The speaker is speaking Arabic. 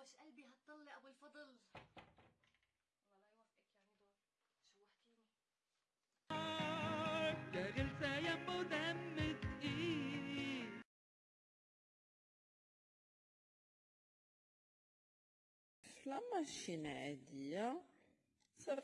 وش قلبي هتطلع أبو الفضل؟ والله لا يوفقك يعني دول. شوهتيني يا غلسة يمه دم تقيل. La machine à dire, ça